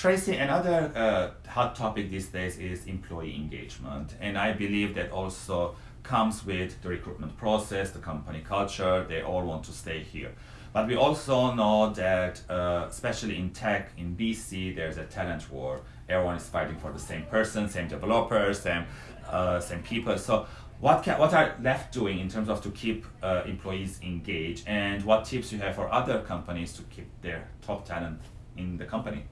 Tracy, another uh, hot topic these days is employee engagement, and I believe that also comes with the recruitment process, the company culture. They all want to stay here. But we also know that, uh, especially in tech, in BC, there's a talent war. Everyone is fighting for the same person, same developers, same, uh, same people. So what, can, what are left doing in terms of to keep uh, employees engaged and what tips you have for other companies to keep their top talent in the company?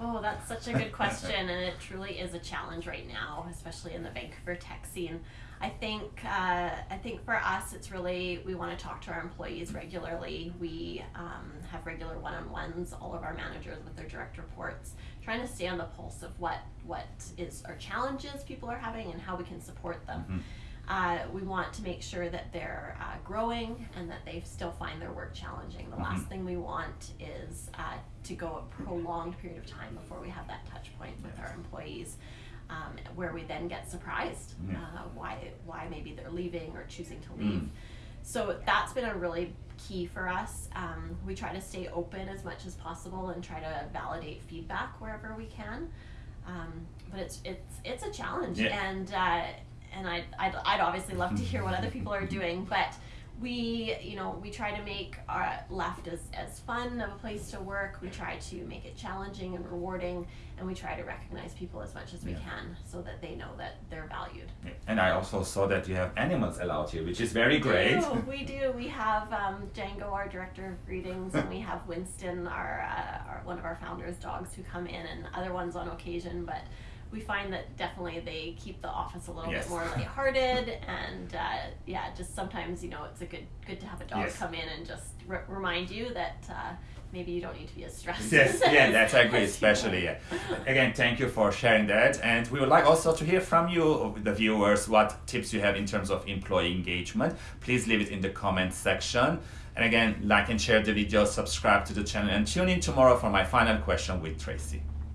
Oh, that's such a good question, and it truly is a challenge right now, especially in the Vancouver tech scene. I think uh, I think for us, it's really we want to talk to our employees regularly. We um, have regular one-on-ones, all of our managers with their direct reports, trying to stay on the pulse of what what is our challenges people are having and how we can support them. Mm-hmm. Uh, we want to make sure that they're uh, growing and that they still find their work challenging. The mm-hmm. last thing we want is uh, to go a prolonged period of time before we have that touch point with our employees um, where we then get surprised uh, why why maybe they're leaving or choosing to leave. Mm. So that's been a really key for us. Um, we try to stay open as much as possible and try to validate feedback wherever we can. Um, but it's it's it's a challenge, yeah. and uh, and I'd, I'd I'd obviously love to hear what other people are doing, but we you know we try to make our left as, as fun of a place to work we try to make it challenging and rewarding and we try to recognize people as much as we yeah. can so that they know that they're valued yeah. and i also saw that you have animals allowed here which is very great we do we, do. we have um, django our director of greetings and we have winston our, uh, our one of our founders dogs who come in and other ones on occasion but we find that definitely they keep the office a little yes. bit more lighthearted, and uh, yeah, just sometimes you know it's a good good to have a dog yes. come in and just remind you that. Uh, maybe you don't need to be as stressed. Yes, yeah, that's I agree, especially. Yeah. Again, thank you for sharing that, and we would like also to hear from you, the viewers, what tips you have in terms of employee engagement. Please leave it in the comment section. And again, like and share the video, subscribe to the channel, and tune in tomorrow for my final question with Tracy.